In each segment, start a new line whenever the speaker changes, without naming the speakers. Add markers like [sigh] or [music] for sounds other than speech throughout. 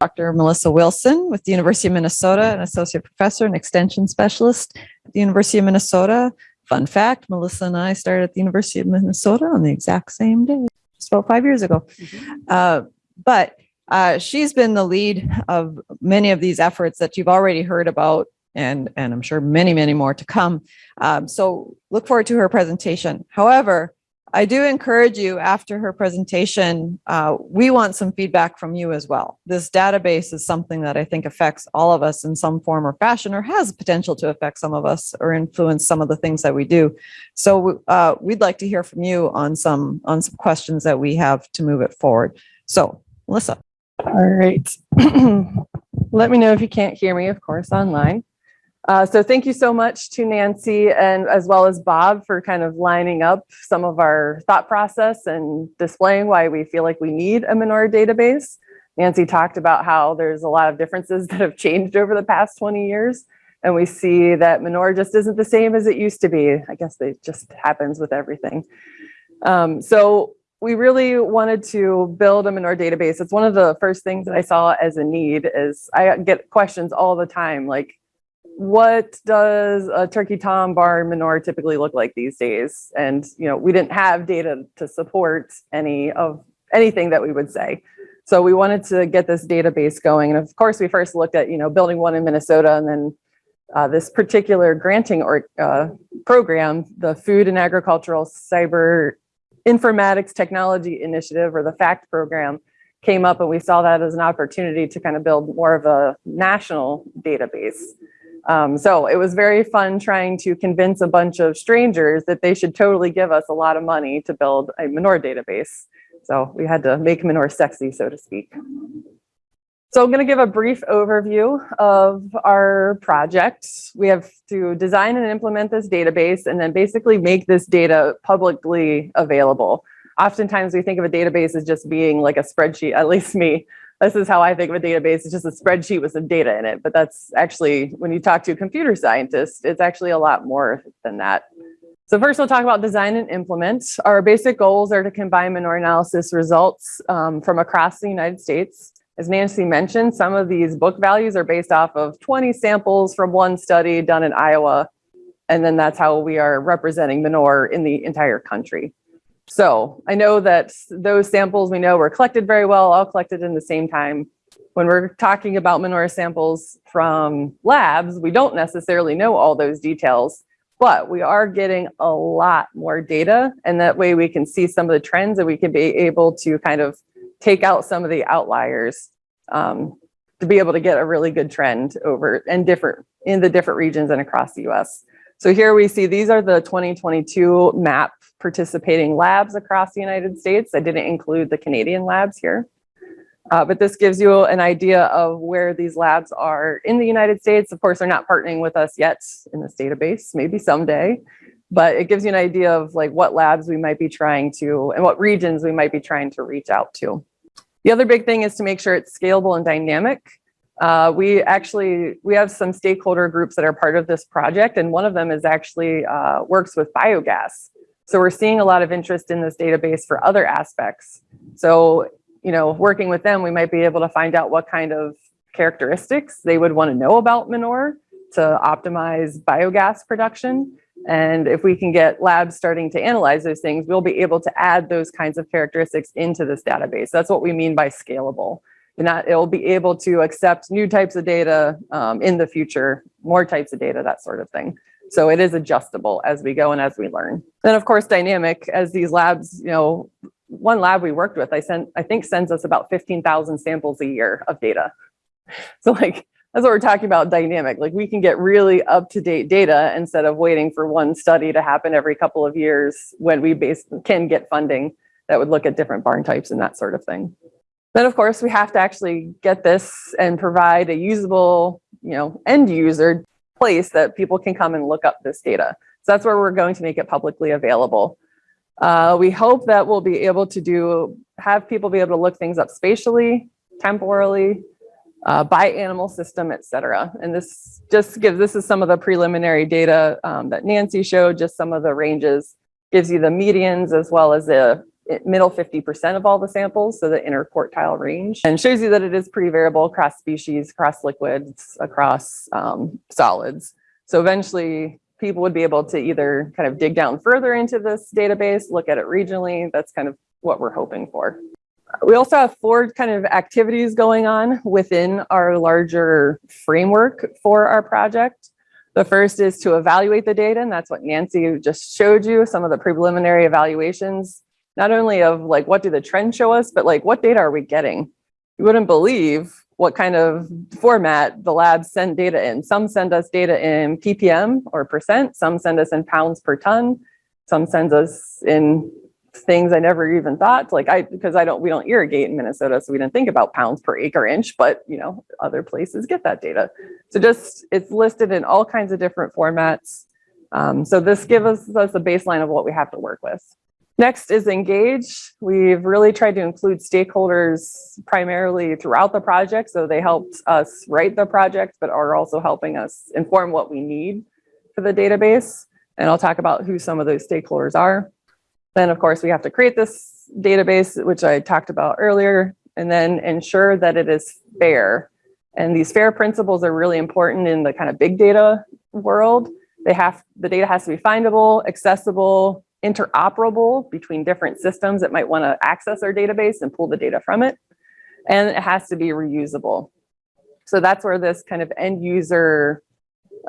Dr. Melissa Wilson with the University of Minnesota, an associate professor and extension specialist at the University of Minnesota. Fun fact, Melissa and I started at the University of Minnesota on the exact same day, just about five years ago. Uh, but uh, she's been the lead of many of these efforts that you've already heard about and, and I'm sure many, many more to come. Um, so look forward to her presentation. However, I do encourage you after her presentation, uh, we want some feedback from you as well. This database is something that I think affects all of us in some form or fashion or has potential to affect some of us or influence some of the things that we do. So uh, we'd like to hear from you on some on some questions that we have to move it forward. So Melissa.
All right. [clears throat] Let me know if you can't hear me, of course, online. Uh, so thank you so much to Nancy and as well as Bob for kind of lining up some of our thought process and displaying why we feel like we need a manure database. Nancy talked about how there's a lot of differences [laughs] that have changed over the past 20 years. And we see that manure just isn't the same as it used to be. I guess it just happens with everything. Um, so we really wanted to build a manure database. It's one of the first things that I saw as a need is I get questions all the time, like, what does a turkey tom barn manure typically look like these days? And you know, we didn't have data to support any of anything that we would say. So we wanted to get this database going. And of course, we first looked at, you know, building one in Minnesota and then uh, this particular granting or uh, program, the Food and Agricultural Cyber Informatics Technology Initiative or the FACT program came up and we saw that as an opportunity to kind of build more of a national database. Um, so it was very fun trying to convince a bunch of strangers that they should totally give us a lot of money to build a manure database. So we had to make manure sexy, so to speak. So I'm going to give a brief overview of our project. We have to design and implement this database and then basically make this data publicly available. Oftentimes we think of a database as just being like a spreadsheet, at least me, this is how I think of a database. It's just a spreadsheet with some data in it. But that's actually, when you talk to a computer scientist, it's actually a lot more than that. So first we'll talk about design and implement. Our basic goals are to combine manure analysis results um, from across the United States. As Nancy mentioned, some of these book values are based off of 20 samples from one study done in Iowa. And then that's how we are representing MNOR in the entire country. So I know that those samples we know were collected very well, all collected in the same time. When we're talking about manure samples from labs, we don't necessarily know all those details, but we are getting a lot more data. And that way we can see some of the trends and we can be able to kind of take out some of the outliers um, to be able to get a really good trend over and different in the different regions and across the US. So here we see these are the 2022 MAP participating labs across the United States. I didn't include the Canadian labs here. Uh, but this gives you an idea of where these labs are in the United States. Of course, they're not partnering with us yet in this database, maybe someday, but it gives you an idea of like what labs we might be trying to and what regions we might be trying to reach out to. The other big thing is to make sure it's scalable and dynamic. Uh, we actually, we have some stakeholder groups that are part of this project and one of them is actually uh, works with biogas. So we're seeing a lot of interest in this database for other aspects. So, you know, working with them, we might be able to find out what kind of characteristics they would want to know about manure to optimize biogas production. And if we can get labs starting to analyze those things, we'll be able to add those kinds of characteristics into this database. That's what we mean by scalable and that it will be able to accept new types of data um, in the future, more types of data, that sort of thing. So it is adjustable as we go and as we learn. Then of course, dynamic as these labs, you know, one lab we worked with, I sent, I think sends us about 15,000 samples a year of data. [laughs] So like, that's what we're talking about dynamic. Like we can get really up-to-date data instead of waiting for one study to happen every couple of years when we base, can get funding that would look at different barn types and that sort of thing. Then of course we have to actually get this and provide a usable, you know, end user place that people can come and look up this data. So that's where we're going to make it publicly available. Uh, we hope that we'll be able to do, have people be able to look things up spatially, temporally, uh, by animal system, et cetera. And this just gives, this is some of the preliminary data um, that Nancy showed, just some of the ranges, gives you the medians as well as the middle 50% of all the samples, so the interquartile range, and shows you that it is pretty variable across species, across liquids, across um, solids. So eventually, people would be able to either kind of dig down further into this database, look at it regionally. That's kind of what we're hoping for. We also have four kind of activities going on within our larger framework for our project. The first is to evaluate the data, and that's what Nancy just showed you, some of the preliminary evaluations, not only of like, what do the trends show us, but like, what data are we getting? You wouldn't believe what kind of format the labs send data in. Some send us data in ppm or percent, some send us in pounds per ton, some sends us in things I never even thought, like I, because I don't, we don't irrigate in Minnesota, so we didn't think about pounds per acre inch, but you know, other places get that data. So just, it's listed in all kinds of different formats. Um, so this gives us, us a baseline of what we have to work with. Next is engage. We've really tried to include stakeholders primarily throughout the project. So they helped us write the project, but are also helping us inform what we need for the database. And I'll talk about who some of those stakeholders are. Then, of course, we have to create this database, which I talked about earlier, and then ensure that it is fair. And these fair principles are really important in the kind of big data world. They have, the data has to be findable, accessible, interoperable between different systems that might want to access our database and pull the data from it. And it has to be reusable. So that's where this kind of end user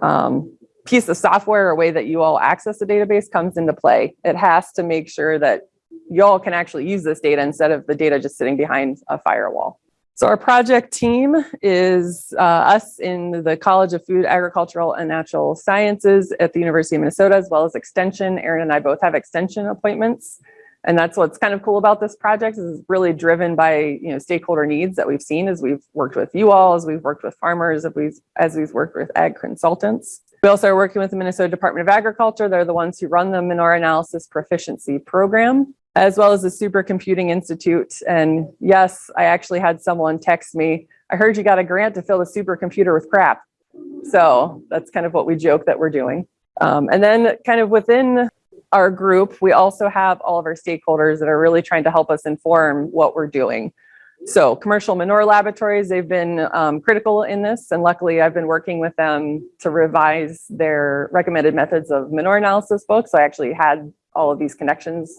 um, piece of software or way that you all access the database comes into play. It has to make sure that y'all can actually use this data instead of the data just sitting behind a firewall. So our project team is uh, us in the College of Food, Agricultural and Natural Sciences at the University of Minnesota, as well as Extension. Aaron and I both have Extension appointments. And that's what's kind of cool about this project is it's really driven by you know stakeholder needs that we've seen as we've worked with you all, as we've worked with farmers, as we've, as we've worked with ag consultants. We also are working with the Minnesota Department of Agriculture. They're the ones who run the Manure Analysis Proficiency Program, as well as the Supercomputing Institute. And yes, I actually had someone text me, I heard you got a grant to fill the supercomputer with crap. So that's kind of what we joke that we're doing. Um, and then kind of within our group, we also have all of our stakeholders that are really trying to help us inform what we're doing. So commercial manure laboratories, they've been um, critical in this. And luckily I've been working with them to revise their recommended methods of manure analysis books. I actually had all of these connections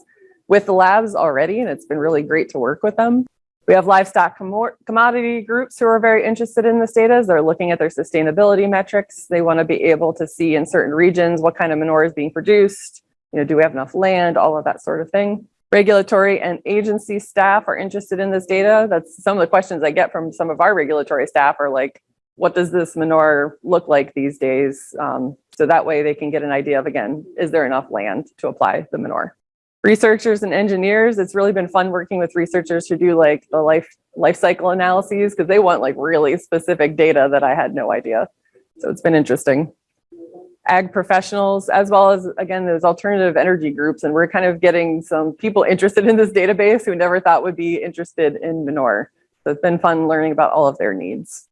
with the labs already, and it's been really great to work with them. We have livestock commo- commodity groups who are very interested in this data. as They're looking at their sustainability metrics. They want to be able to see in certain regions what kind of manure is being produced. You know, do we have enough land? All of that sort of thing. Regulatory and agency staff are interested in this data. That's some of the questions I get from some of our regulatory staff are like, what does this manure look like these days? Um, so that way they can get an idea of, again, is there enough land to apply the manure? Researchers and engineers, it's really been fun working with researchers who do like the life life cycle analyses because they want like really specific data that I had no idea. So it's been interesting. Ag professionals, as well as, again, those alternative energy groups. And we're kind of getting some people interested in this database who never thought would be interested in manure. So it's been fun learning about all of their needs.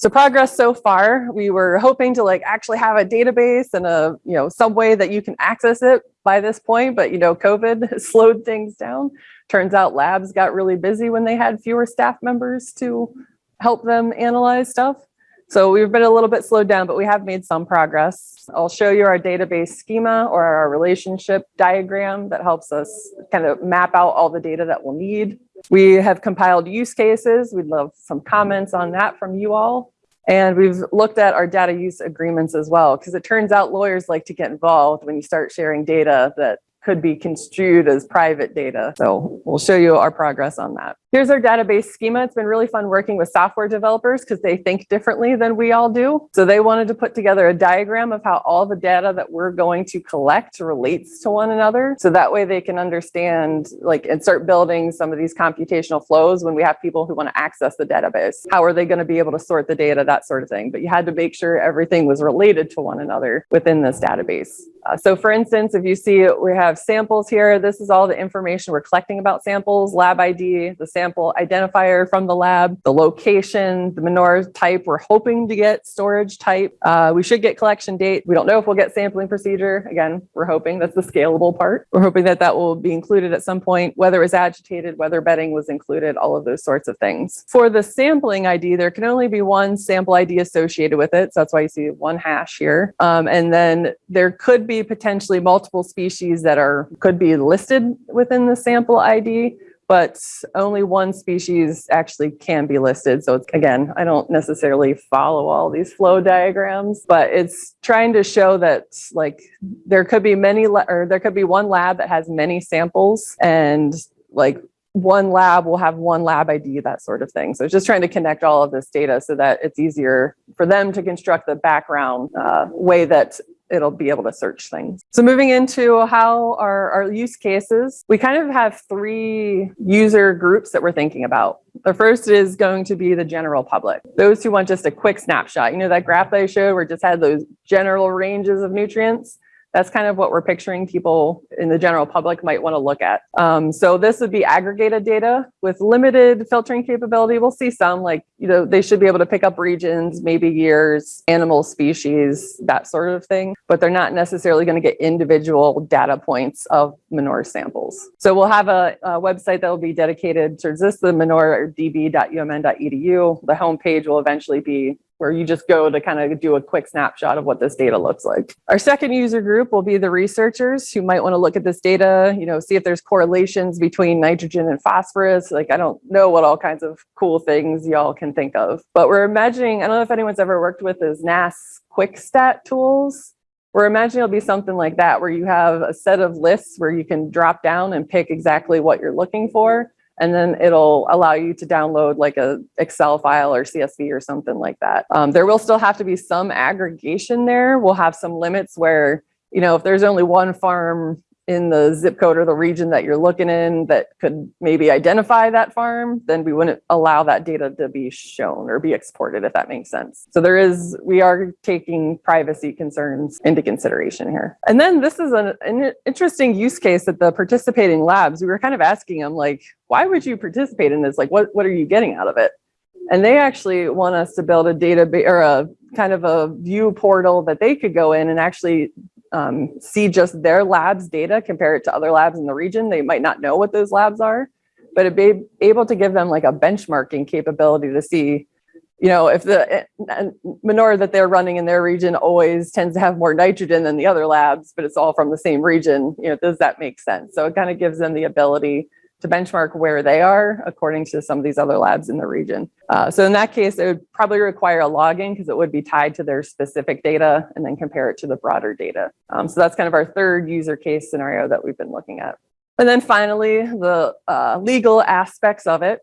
So progress so far, we were hoping to like actually have a database and a, you know, some way that you can access it by this point, but you know, COVID [laughs] slowed things down. Turns out labs got really busy when they had fewer staff members to help them analyze stuff. So we've been a little bit slowed down, but we have made some progress. I'll show you our database schema or our relationship diagram that helps us kind of map out all the data that we'll need. We have compiled use cases. We'd love some comments on that from you all. And we've looked at our data use agreements as well, because it turns out lawyers like to get involved when you start sharing data that could be construed as private data. So we'll show you our progress on that. Here's our database schema. It's been really fun working with software developers because they think differently than we all do. So they wanted to put together a diagram of how all the data that we're going to collect relates to one another. So that way they can understand like and start building some of these computational flows when we have people who want to access the database. How are they going to be able to sort the data, that sort of thing. But you had to make sure everything was related to one another within this database. Uh, so for instance, if you see we have samples here, this is all the information we're collecting about samples, lab ID, the sample sample identifier from the lab, the location, the manure type. We're hoping to get storage type. Uh, we should get collection date. We don't know if we'll get sampling procedure. Again, we're hoping that's the scalable part. We're hoping that that will be included at some point, whether it was agitated, whether bedding was included, all of those sorts of things. For the sampling ID, there can only be one sample ID associated with it. So that's why you see one hash here. Um, and then there could be potentially multiple species that are could be listed within the sample ID, but only one species actually can be listed. So it's, again, I don't necessarily follow all these flow diagrams, but it's trying to show that like there could be many or there could be one lab that has many samples and like one lab will have one lab ID, that sort of thing. So it's just trying to connect all of this data so that it's easier for them to construct the background uh, way that it'll be able to search things. So moving into how our, our use cases, we kind of have three user groups that we're thinking about. The first is going to be the general public. Those who want just a quick snapshot. You know that graph that I showed where it just had those general ranges of nutrients? That's kind of what we're picturing people in the general public might want to look at. Um, so this would be aggregated data with limited filtering capability. We'll see some like, you know, they should be able to pick up regions, maybe years, animal species, that sort of thing, but they're not necessarily going to get individual data points of manure samples. So we'll have a, a website that will be dedicated to this, the manure manure.db.umn.edu. The homepage will eventually be where you just go to kind of do a quick snapshot of what this data looks like. Our second user group will be the researchers who might want to look at this data, you know, see if there's correlations between nitrogen and phosphorus. Like I don't know what all kinds of cool things y'all can think of, but we're imagining, I don't know if anyone's ever worked with those NASS quick stat tools. We're imagining it'll be something like that, where you have a set of lists where you can drop down and pick exactly what you're looking for and then it'll allow you to download like a Excel file or CSV or something like that. Um, there will still have to be some aggregation there. We'll have some limits where, you know, if there's only one farm in the zip code or the region that you're looking in that could maybe identify that farm, then we wouldn't allow that data to be shown or be exported, if that makes sense. So there is, we are taking privacy concerns into consideration here. And then this is an, an interesting use case that the participating labs, we were kind of asking them like, why would you participate in this? Like, what, what are you getting out of it? And they actually want us to build a database or a kind of a view portal that they could go in and actually um, see just their lab's data, compare it to other labs in the region. They might not know what those labs are, but it'd be able to give them like a benchmarking capability to see, you know, if the uh, manure that they're running in their region always tends to have more nitrogen than the other labs, but it's all from the same region, you know, does that make sense? So it kind of gives them the ability to benchmark where they are according to some of these other labs in the region. Uh, so in that case, it would probably require a login because it would be tied to their specific data and then compare it to the broader data. Um, so that's kind of our third user case scenario that we've been looking at. And then finally, the uh, legal aspects of it.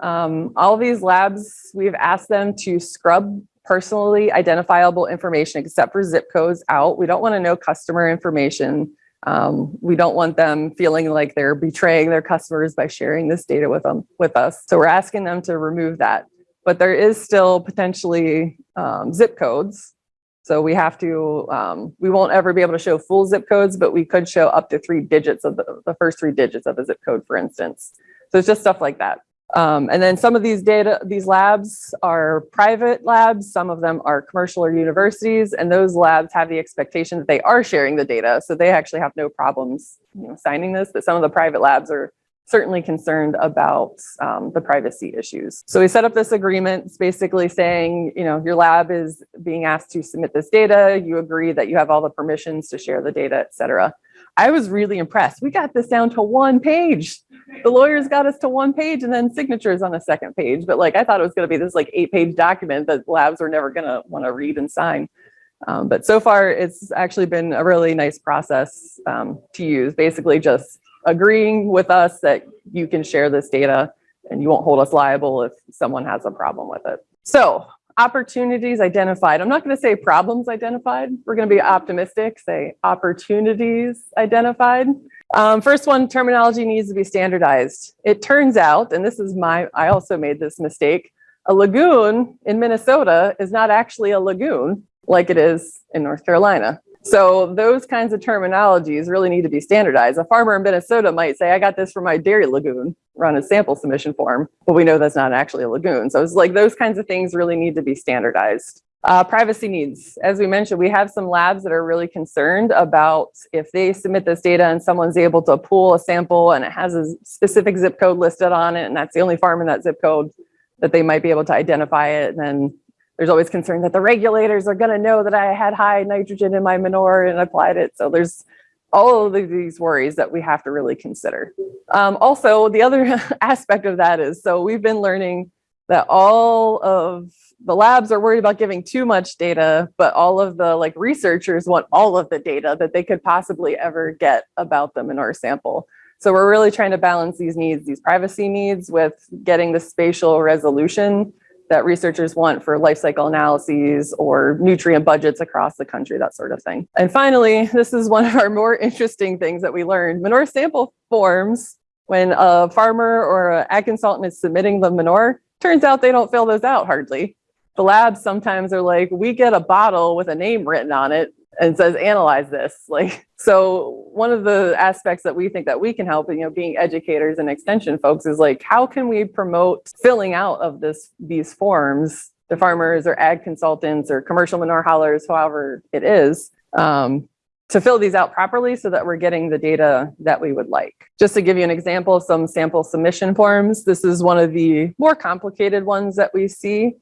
Um, all these labs, we've asked them to scrub personally identifiable information except for zip codes out. We don't want to know customer information um, we don't want them feeling like they're betraying their customers by sharing this data with them with us. So we're asking them to remove that. But there is still potentially um, zip codes. So we have to, um, we won't ever be able to show full zip codes, but we could show up to three digits of the, the first three digits of a zip code, for instance. So it's just stuff like that. Um, and then some of these data, these labs are private labs, some of them are commercial or universities, and those labs have the expectation that they are sharing the data. So they actually have no problems you know, signing this, but some of the private labs are certainly concerned about um, the privacy issues. So we set up this agreement. It's basically saying, you know, your lab is being asked to submit this data. You agree that you have all the permissions to share the data, et cetera. I was really impressed. We got this down to one page. The lawyers got us to one page and then signatures on a second page. But like I thought it was going to be this like eight page document that labs were never going to want to read and sign. Um, but so far, it's actually been a really nice process um, to use. Basically, just agreeing with us that you can share this data and you won't hold us liable if someone has a problem with it. So opportunities identified. I'm not going to say problems identified. We're going to be optimistic, say opportunities identified. Um, first one, terminology needs to be standardized. It turns out, and this is my, I also made this mistake, a lagoon in Minnesota is not actually a lagoon like it is in North Carolina. So those kinds of terminologies really need to be standardized. A farmer in Minnesota might say, I got this from my dairy lagoon, run a sample submission form, but we know that's not actually a lagoon. So it's like those kinds of things really need to be standardized. Uh, privacy needs. As we mentioned, we have some labs that are really concerned about if they submit this data and someone's able to pull a sample and it has a specific zip code listed on it, and that's the only farm in that zip code, that they might be able to identify it. And then there's always concern that the regulators are going to know that I had high nitrogen in my manure and applied it. So there's all of these worries that we have to really consider. Um, also, the other [laughs] aspect of that is, so we've been learning that all of the labs are worried about giving too much data, but all of the like researchers want all of the data that they could possibly ever get about them in our sample. So we're really trying to balance these needs, these privacy needs with getting the spatial resolution that researchers want for life cycle analyses or nutrient budgets across the country, that sort of thing. And finally, this is one of our more [laughs] interesting things that we learned. Manure sample forms, when a farmer or an ag consultant is submitting the manure, turns out they don't fill those out hardly. The labs sometimes are like, we get a bottle with a name written on it and says, analyze this. Like, so one of the aspects that we think that we can help, you know, being educators and extension folks is like, how can we promote filling out of this, these forms to farmers or ag consultants or commercial manure haulers, however it is, um, to fill these out properly so that we're getting the data that we would like. Just to give you an example of some sample submission forms, this is one of the more complicated ones that we see.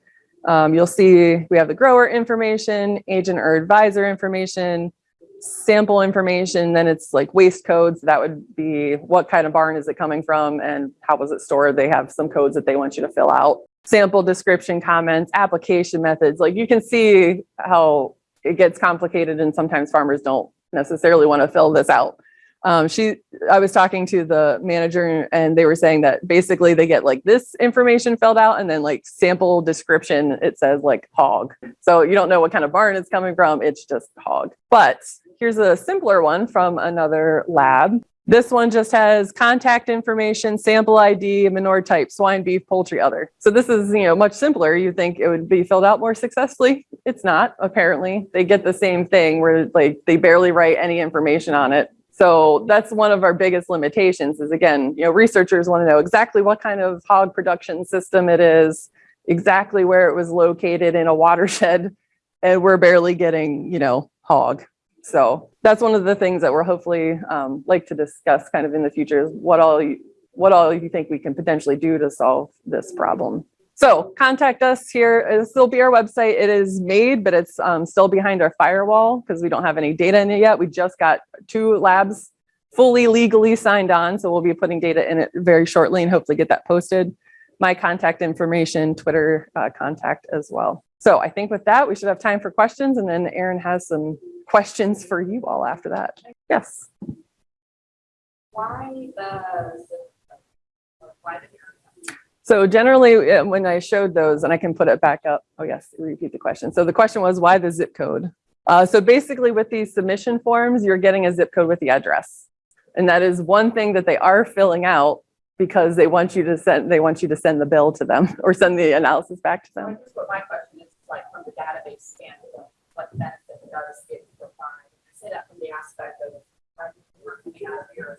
Um, you'll see we have the grower information, agent or advisor information, sample information, then it's like waste codes. That would be what kind of barn is it coming from and how was it stored? They have some codes that they want you to fill out. Sample description comments, application methods. Like you can see how it gets complicated and sometimes farmers don't necessarily want to fill this out. Um, she, I was talking to the manager and they were saying that basically they get like this information filled out and then like sample description, it says like hog. So you don't know what kind of barn it's coming from. It's just hog. But here's a simpler one from another lab. This one just has contact information, sample ID, manure type, swine, beef, poultry, other. So this is, you know, much simpler. You think it would be filled out more successfully. It's not, apparently. They get the same thing where like they barely write any information on it. So that's one of our biggest limitations is again, you know, researchers want to know exactly what kind of hog production system it is, exactly where it was located in a watershed, [laughs] and we're barely getting, you know, hog. So that's one of the things that we're hopefully um, like to discuss kind of in the future is what all you, what all you think we can potentially do to solve this problem. So contact us here. This will be our website. It is made, but it's um, still behind our firewall because we don't have any data in it yet. We just got two labs fully legally signed on. So we'll be putting data in it very shortly and hopefully get that posted. My contact information, Twitter uh, contact as well. So I think with that, we should have time for questions and then Aaron has some questions for you all after that. Yes.
Why the, why the
So generally, uh, when I showed those, and I can put it back up. Oh yes, repeat the question. So the question was, why the zip code? Uh, so basically with these submission forms, you're getting a zip code with the address. And that is one thing that they are filling out because they want you to send, they want you to send the bill to them [laughs] or send the analysis back to them.
Here's what my question is, like from the database standpoint, what benefit does it provide? I say that from the aspect of, coming out of here,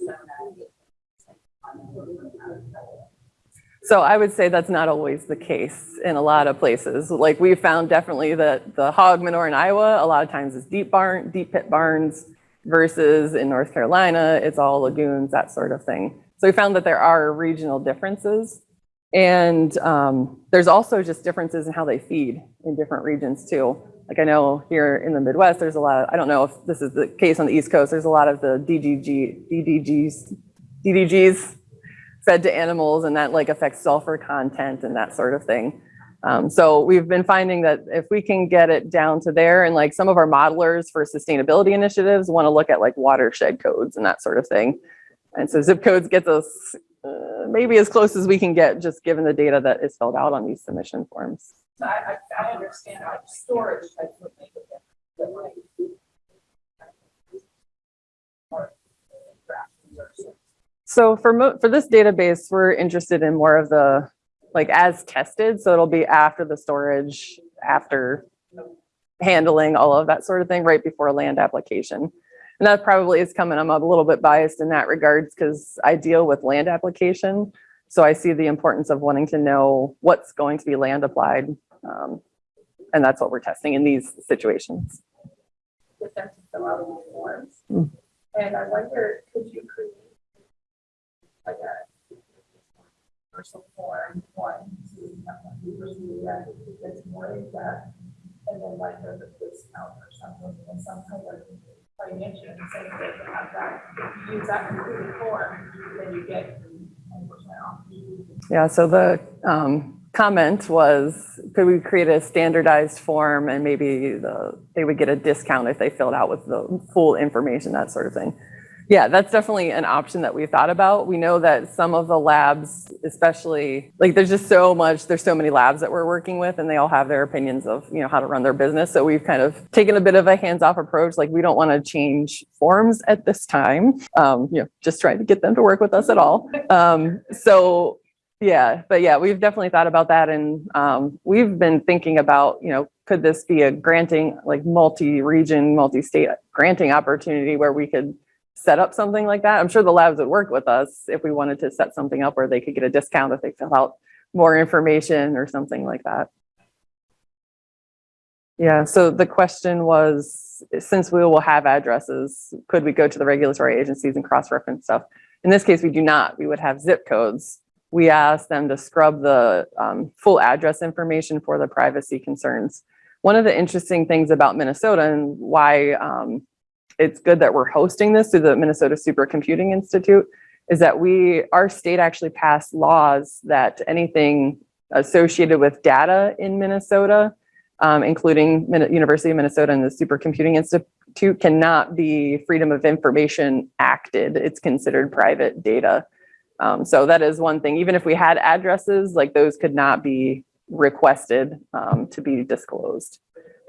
so
I would say that's not always the case in a lot of places. Like we found definitely that the hog manure in Iowa, a lot of times is deep barn, deep pit barns versus in North Carolina, it's all lagoons, that sort of thing. So we found that there are regional differences. And um, there's also just differences in how they feed in different regions too. Like I know here in the Midwest, there's a lot of, I don't know if this is the case on the East Coast, there's a lot of the DDG, DDGs, DDGs fed to animals and that like affects sulfur content and that sort of thing. Um, so we've been finding that if we can get it down to there and like some of our modelers for sustainability initiatives want to look at like watershed codes and that sort of thing. And so zip codes gets us uh, maybe as close as we can get just given the data that is filled out on these submission forms.
I, I, I understand like storage
So for mo for this database, we're interested in more of the like as tested. So it'll be after the storage, after handling all of that sort of thing, right before land application. And that probably is coming, I'm a little bit biased in that regards because I deal with land application. So I see the importance of wanting to know what's going to be land applied. um, And that's what we're testing in these situations.
Get them to fill out these forms.
Mm.
And I wonder, could you create like a personal form, one, to have one review that gets more in depth, and then like there's a discount or something, and some kind of financial incentive to have that. If you use that completed form, then you get ten percent off.
Yeah, so the um, comment was, could we create a standardized form and maybe the, they would get a discount if they filled out with the full information, that sort of thing. Yeah, that's definitely an option that we've thought about. We know that some of the labs, especially, like, there's just so much, there's so many labs that we're working with and they all have their opinions of, you know, how to run their business. So we've kind of taken a bit of a hands-off approach, like, we don't want to change forms at this time. Um, You know, just trying to get them to work with us at all. Um, So yeah, but yeah, we've definitely thought about that and um, we've been thinking about, you know, could this be a granting, like multi-region, multi-state granting opportunity where we could set up something like that? I'm sure the labs would work with us if we wanted to set something up where they could get a discount if they fill out more information or something like that. Yeah, so the question was, since we will have addresses, could we go to the regulatory agencies and cross-reference stuff? In this case, we do not. We would have zip codes we asked them to scrub the um, full address information for the privacy concerns. One of the interesting things about Minnesota and why um, it's good that we're hosting this through the Minnesota Supercomputing Institute is that we, our state actually passed laws that anything associated with data in Minnesota, um, including Min- University of Minnesota and the Supercomputing Institute cannot be Freedom of Information acted. It's considered private data. Um, so that is one thing, even if we had addresses, like those could not be requested um, to be disclosed.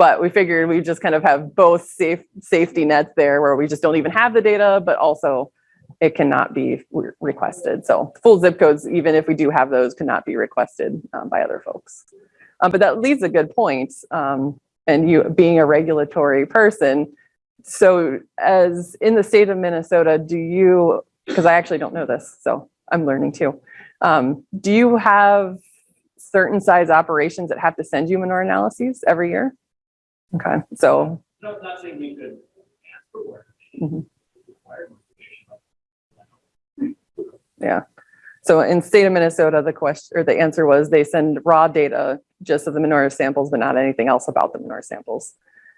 But we figured we just kind of have both safe safety nets there where we just don't even have the data, but also it cannot be re- requested. So full zip codes, even if we do have those, cannot be requested um, by other folks. Uh, but that leads a good point. Um, and you being a regulatory person, so as in the state of Minnesota, do you, because I actually don't know this, so I'm learning too. Um, do you have certain size operations that have to send you manure analyses every year? Okay, so,
No, not saying we could ask for work.
Mhm. Yeah. So in state of Minnesota, the question, or the answer was they send raw data just of the manure samples, but not anything else about the manure samples.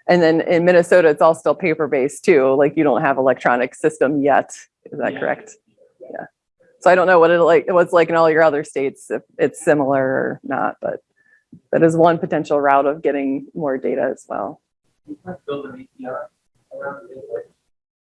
And then in Minnesota, it's all still paper-based too, like you don't have electronic system yet, is that
Yeah.
correct? Yeah. So I don't know what it like, what's like in all your other states, if it's similar or not, but that is one potential route of getting more data as well.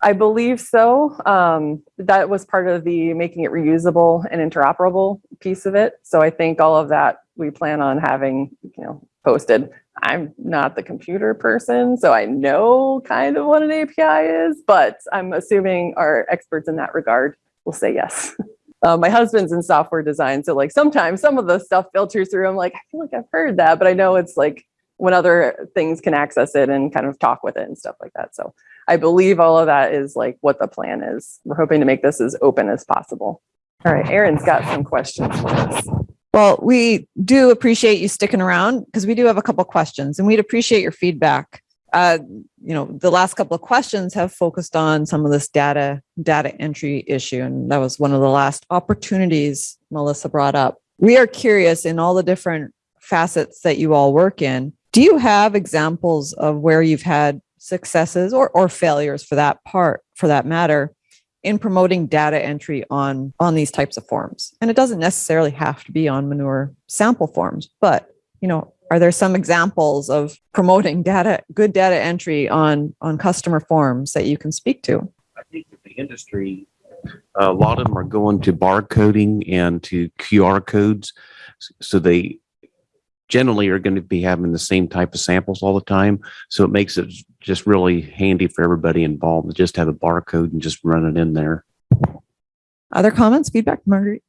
I believe so. Um, that was part of the making it reusable and interoperable piece of it. So I think all of that we plan on having, you know, posted. I'm not the computer person, so I know kind of what an API is, but I'm assuming our experts in that regard will say yes. [laughs] Uh, my husband's in software design, so like sometimes some of the stuff filters through. I'm like, I feel like I've heard that, but I know it's like when other things can access it and kind of talk with it and stuff like that. So I believe all of that is like what the plan is. We're hoping to make this as open as possible. All right, Aaron's got some questions for us.
Well, we do appreciate you sticking around because we do have a couple questions and we'd appreciate your feedback. Uh, you know, the last couple of questions have focused on some of this data, data entry issue. And that was one of the last opportunities Melissa brought up. We are curious in all the different facets that you all work in. Do you have examples of where you've had successes or, or failures for that part, for that matter, in promoting data entry on on these types of forms and it doesn't necessarily have to be on manure sample forms but you know are there some examples of promoting data good data entry on on customer forms that you can speak to
I think that the industry, a lot of them are going to barcoding and to QR codes. So they generally are going to be having the same type of samples all the time. So it makes it just really handy for everybody involved to just have a barcode and just run it in there.
other comments feedback marguerite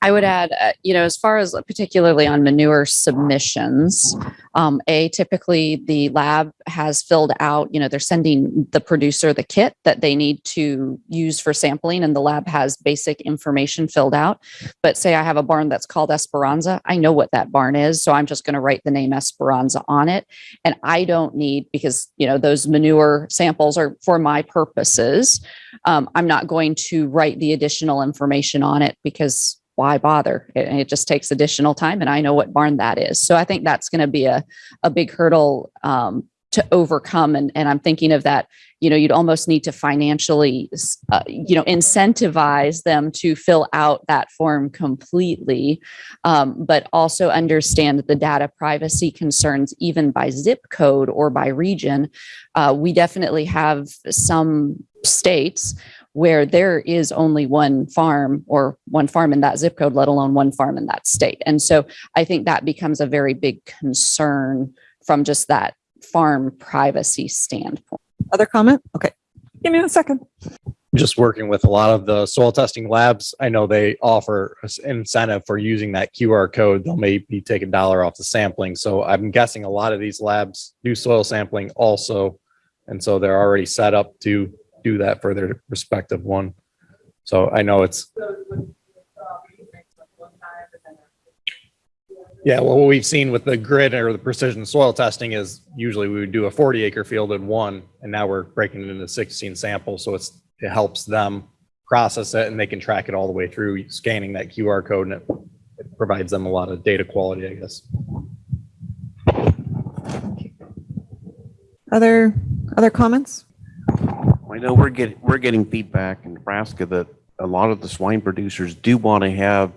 I would add, uh, you know, as far as particularly on manure submissions, um, A, typically the lab has filled out, you know, they're sending the producer the kit that they need to use for sampling and the lab has basic information filled out. But say I have a barn that's called Esperanza, I know what that barn is. So I'm just going to write the name Esperanza on it. And I don't need, because, you know, those manure samples are for my purposes. Um, I'm not going to write the additional information on it because why bother? It, it just takes additional time and I know what barn that is. So I think that's going to be a, a big hurdle um, to overcome. And, and I'm thinking of that, you know, you'd almost need to financially, uh, you know, incentivize them to fill out that form completely, um, but also understand the data privacy concerns, even by zip code or by region. Uh, we definitely have some states where there is only one farm or one farm in that zip code, let alone one farm in that state. And so I think that becomes a very big concern from just that farm privacy standpoint.
Other comment? Okay. Give me a second.
just working with a lot of the soil testing labs, I know they offer incentive for using that QR code. They'll maybe take a dollar off the sampling. So I'm guessing a lot of these labs do soil sampling also. And so they're already set up to do that for their respective one. So I know it's,
Those would, you think like one time and then.
yeah, well, what we've seen with the grid or the precision soil testing is usually we would do a 40 acre field in one, and now we're breaking it into 16 samples. So it's, it helps them process it and they can track it all the way through scanning that QR code and it, it provides them a lot of data quality, I guess.
Other, other comments?
I know we're getting, we're getting feedback in Nebraska that a lot of the swine producers do want to have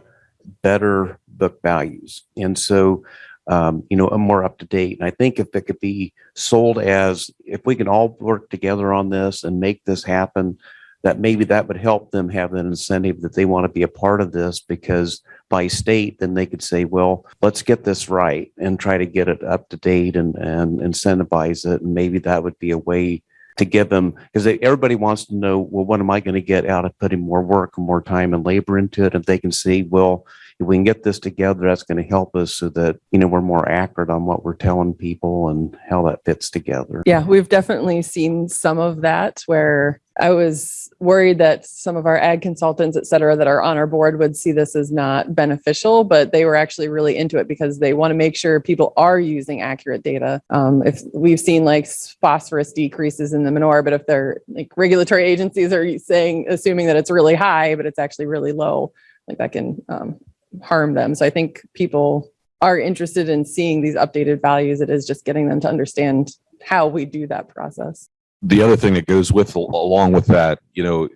better book values. And so, um, you know, a more up to date. And I think if it could be sold as, if we can all work together on this and make this happen, that maybe that would help them have an incentive that they want to be a part of this because by state, then they could say, well, let's get this right and try to get it up to date and, and incentivize it. And maybe that would be a way to give them because everybody wants to know well what am i going to get out of putting more work and more time and labor into it? If they can see well if we can get this together that's going to help us so that you know we're more accurate on what we're telling people and how that fits together.
Yeah, we've definitely seen some of that where I was worried that some of our ag consultants, et cetera, that are on our board would see this as not beneficial, but they were actually really into it because they want to make sure people are using accurate data. Um, if we've seen like phosphorus decreases in the manure, but if they're like regulatory agencies are saying, assuming that it's really high, but it's actually really low, like that can um, harm them. So I think people are interested in seeing these updated values. It is just getting them to understand how we do that process.
The other thing that goes with along with that, you know,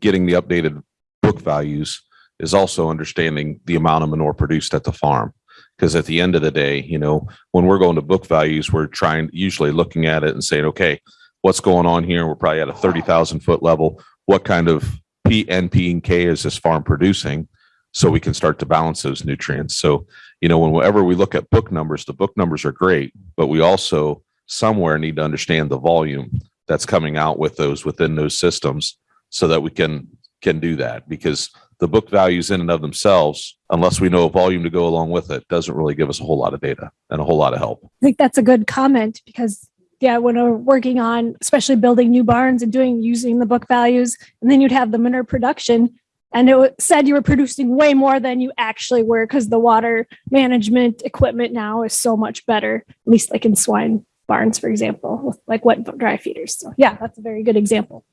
getting the updated book values is also understanding the amount of manure produced at the farm. Because at the end of the day, you know, when we're going to book values, we're trying usually looking at it and saying, okay, what's going on here? We're probably at a thirty thousand foot level. What kind of P, N, P, and K is this farm producing? So we can start to balance those nutrients. So, you know, whenever we look at book numbers, the book numbers are great, but we also somewhere need to understand the volume that's coming out with those within those systems so that we can can do that. Because the book values in and of themselves unless we know a volume to go along with it doesn't really give us a whole lot of data and a whole lot of help.
I think that's a good comment because yeah, when we're working on especially building new barns and doing using the book values, and then you'd have the manure production, and it said you were producing way more than you actually were because the water management equipment now is so much better, at least like in swine barns, for example, with like wet dry feeders. So yeah, that's a very good example.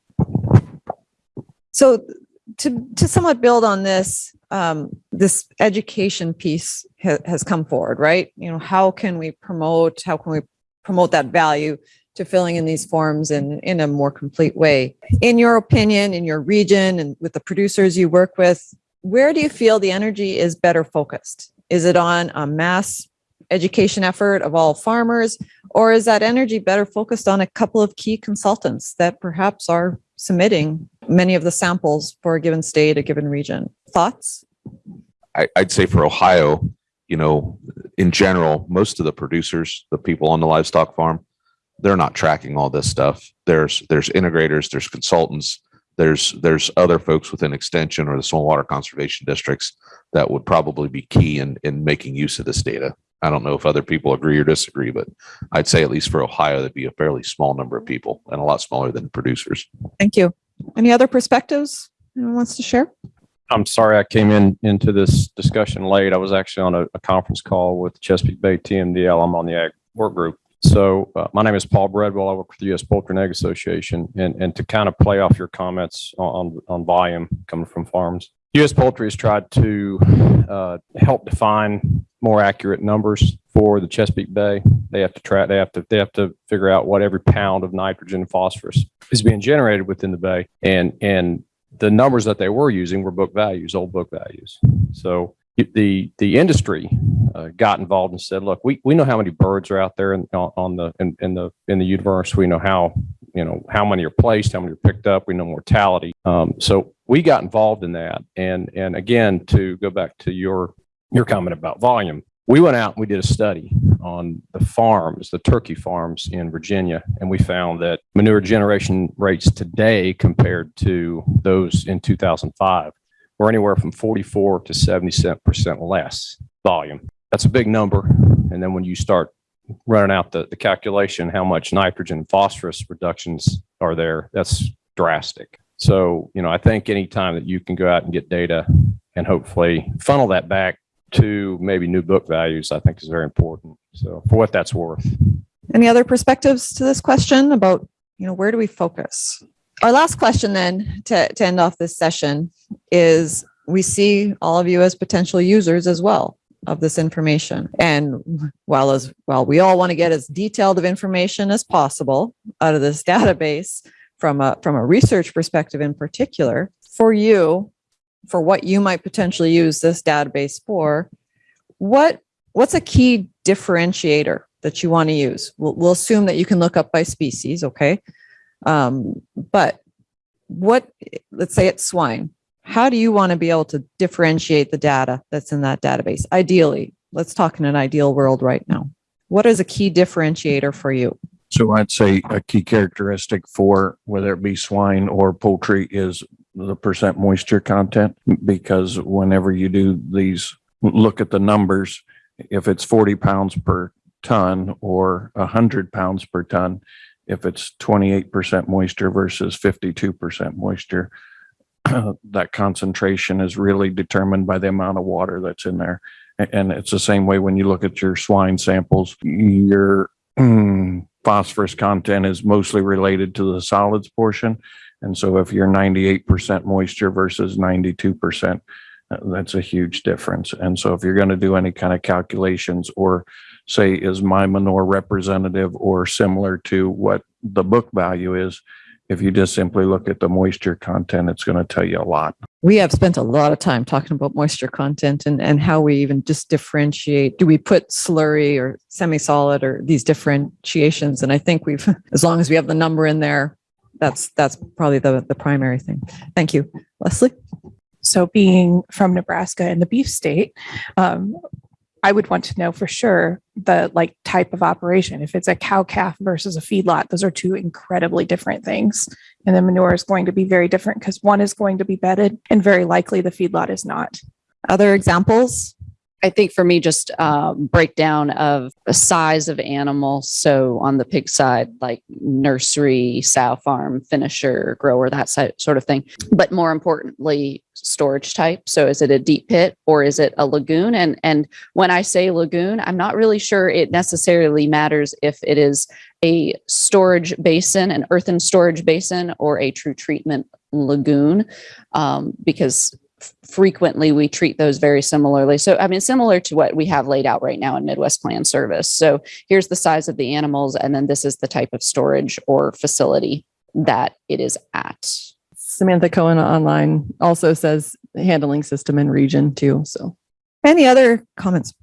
So to, to somewhat build on this, um, this education piece ha- has come forward, right? You know, how can we promote, how can we promote that value to filling in these forms in, in a more complete way? In your opinion, in your region and with the producers you work with, where do you feel the energy is better focused? Is it on a mass education effort of all farmers? Or is that energy better focused on a couple of key consultants that perhaps are submitting many of the samples for a given state, a given region? Thoughts?
I, I'd say for Ohio, you know, in general, most of the producers, the people on the livestock farm, they're not tracking all this stuff. There's there's integrators, there's consultants there's, there's other folks within extension or the soil water conservation districts that would probably be key in, in making use of this data. I don't know if other people agree or disagree, but I'd say at least for Ohio, that'd be a fairly small number of people and a lot smaller than producers.
Thank you. Any other perspectives anyone wants to share?
I'm sorry I came in into this discussion late. I was actually on a, a conference call with Chesapeake Bay TMDL. I'm on the ag work group. So uh, my name is Paul Breadwell. I work for the U.S. Poultry and Egg Association. And, and to kind of play off your comments on, on volume coming from farms, U.S. Poultry has tried to uh, help define more accurate numbers for the Chesapeake Bay. They have to track, they have to, they have to figure out what every pound of nitrogen and phosphorus is being generated within the bay. And, and the numbers that they were using were book values, old book values. So the, the industry uh, got involved and said, look, we, we know how many birds are out there in, on the, in, in the, in the universe. We know how, you know, how many are placed, how many are picked up. We know mortality. Um, so we got involved in that. And, and again, to go back to your, your comment about volume, we went out and we did a study on the farms, the turkey farms in Virginia, and we found that manure generation rates today compared to those in 2005 were anywhere from 44 to 70 percent less volume. That's a big number. And then when you start running out the, the calculation, how much nitrogen and phosphorus reductions are there, that's drastic. So, you know, I think anytime that you can go out and get data and hopefully funnel that back to maybe new book values, I think is very important. So for what that's worth.
Any other perspectives to this question about, you know, where do we focus? Our last question then to, to end off this session is we see all of you as potential users as well of this information. And while as while we all want to get as detailed of information as possible out of this [laughs] database from a from a research perspective in particular, for you, for what you might potentially use this database for, what what's a key differentiator that you want to use? We'll, we'll assume that you can look up by species, okay? Um, but what, let's say it's swine. How do you want to be able to differentiate the data that's in that database? Ideally, let's talk in an ideal world right now. What is a key differentiator for you?
So I'd say a key characteristic for whether it be swine or poultry is the percent moisture content. Because whenever you do these, look at the numbers, if it's forty pounds per ton or hundred pounds per ton, if it's twenty-eight percent moisture versus fifty-two percent moisture, [clears throat] that concentration is really determined by the amount of water that's in there. And it's the same way when you look at your swine samples, your [clears throat] phosphorus content is mostly related to the solids portion. And so if you're ninety-eight percent moisture versus ninety-two percent, uh, that's a huge difference. And so if you're going to do any kind of calculations or say, is my manure representative or similar to what the book value is? If you just simply look at the moisture content, it's going to tell you a lot.
We have spent a lot of time talking about moisture content and, and how we even just differentiate. Do we put slurry or semi-solid or these differentiations? And I think we've, [laughs] as long as we have the number in there, that's, that's probably the, the primary thing. Thank you. Leslie?
So being from Nebraska and the beef state, um, I would want to know for sure the like type of operation. If it's a cow calf versus a feedlot, those are two incredibly different things. And the manure is going to be very different because one is going to be bedded and very likely the feedlot is not.
Other examples?
I think for me, just um, breakdown of the size of animal. So on the pig side, like nursery, sow farm, finisher, grower, that si- sort of thing. But more importantly, storage type. So is it a deep pit or is it a lagoon? And and when I say lagoon, I'm not really sure it necessarily matters if it is a storage basin, an earthen storage basin, or a true treatment lagoon, um, because frequently we treat those very similarly. So, I mean, similar to what we have laid out right now in Midwest Plan Service. So, here's the size of the animals, and then this is the type of storage or facility that it is at.
Samantha Cohen online also says handling system and region too. So
Any other comments?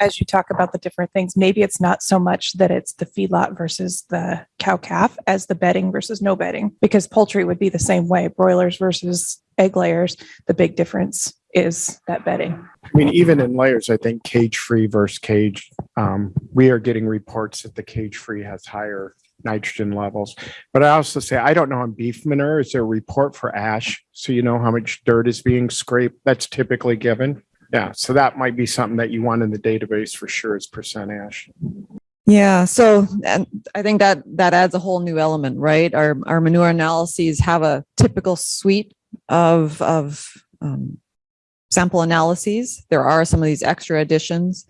As you talk about the different things, maybe it's not so much that it's the feedlot versus the cow calf as the bedding versus no bedding, because poultry would be the same way, broilers versus egg layers. The big difference is that bedding.
I mean, even in layers, I think cage free versus cage, um, we are getting reports that the cage free has higher nitrogen levels. But I also say, I don't know on beef manure, is there a report for ash? So you know how much dirt is being scraped? That's typically given. Yeah, so that might be something that you want in the database for sure is percent ash.
Yeah, so and I think that that adds a whole new element, right? Our our manure analyses have a typical suite of of um, sample analyses. There are some of these extra additions.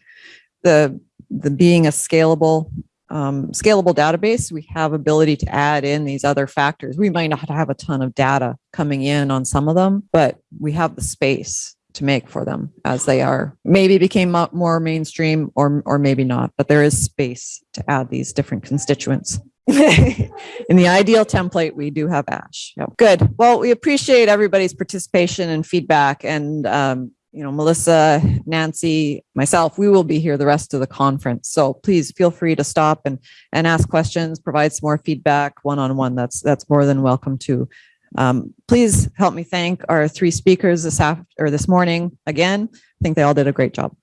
The the being a scalable um, scalable database, we have ability to add in these other factors. We might not have a ton of data coming in on some of them, but we have the space to make for them as they are maybe became more mainstream or or maybe not but there is space to add these different constituents [laughs] in the ideal template we do have ash Yep. good well we appreciate everybody's participation and feedback and um, you know melissa nancy myself we will be here the rest of the conference so please feel free to stop and and ask questions provide some more feedback one-on-one that's that's more than welcome to um, please help me thank our three speakers this after or this morning again. I think they all did a great job.